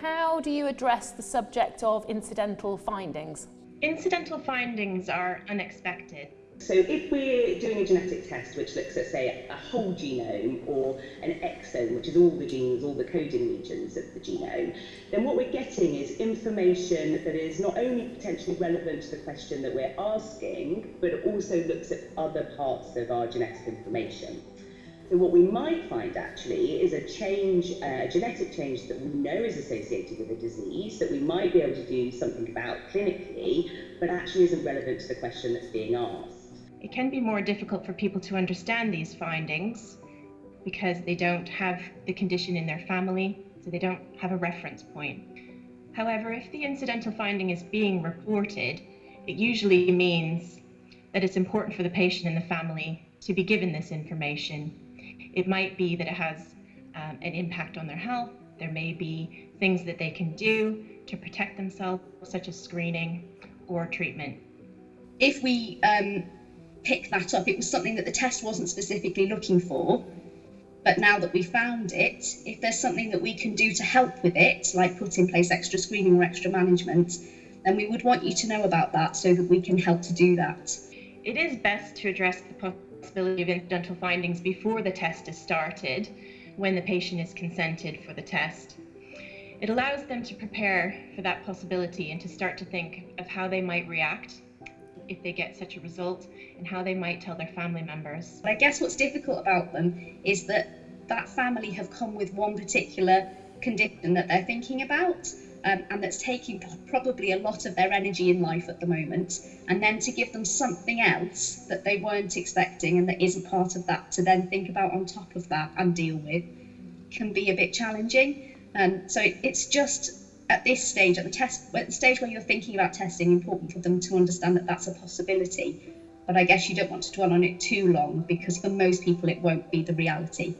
How do you address the subject of incidental findings? Incidental findings are unexpected. So if we're doing a genetic test which looks at, say, a whole genome or an exome, which is all the genes, all the coding regions of the genome, then what we're getting is information that is not only potentially relevant to the question that we're asking, but also looks at other parts of our genetic information. What we might find actually is a change, uh, a genetic change that we know is associated with a disease that we might be able to do something about clinically, but actually isn't relevant to the question that's being asked. It can be more difficult for people to understand these findings because they don't have the condition in their family, so they don't have a reference point. However, if the incidental finding is being reported, it usually means that it's important for the patient and the family to be given this information. It might be that it has um, an impact on their health. There may be things that they can do to protect themselves, such as screening or treatment. If we um, pick that up. It was something that the test wasn't specifically looking for. But now that we found it, if there's something that we can do to help with it, like put in place extra screening or extra management, then we would want you to know about that so that we can help to do that. It is best to address the possibility of incidental findings before the test is started, when the patient is consented for the test. It allows them to prepare for that possibility and to start to think of how they might react if they get such a result and how they might tell their family members. I guess what's difficult about them is that that family have come with one particular condition that they're thinking about um, and that's taking probably a lot of their energy in life at the moment and then to give them something else that they weren't expecting and that isn't part of that to then think about on top of that and deal with can be a bit challenging um, so it, it's just at this stage, at the test, at the stage where you're thinking about testing, important for them to understand that that's a possibility. But I guess you don't want to dwell on it too long because for most people it won't be the reality.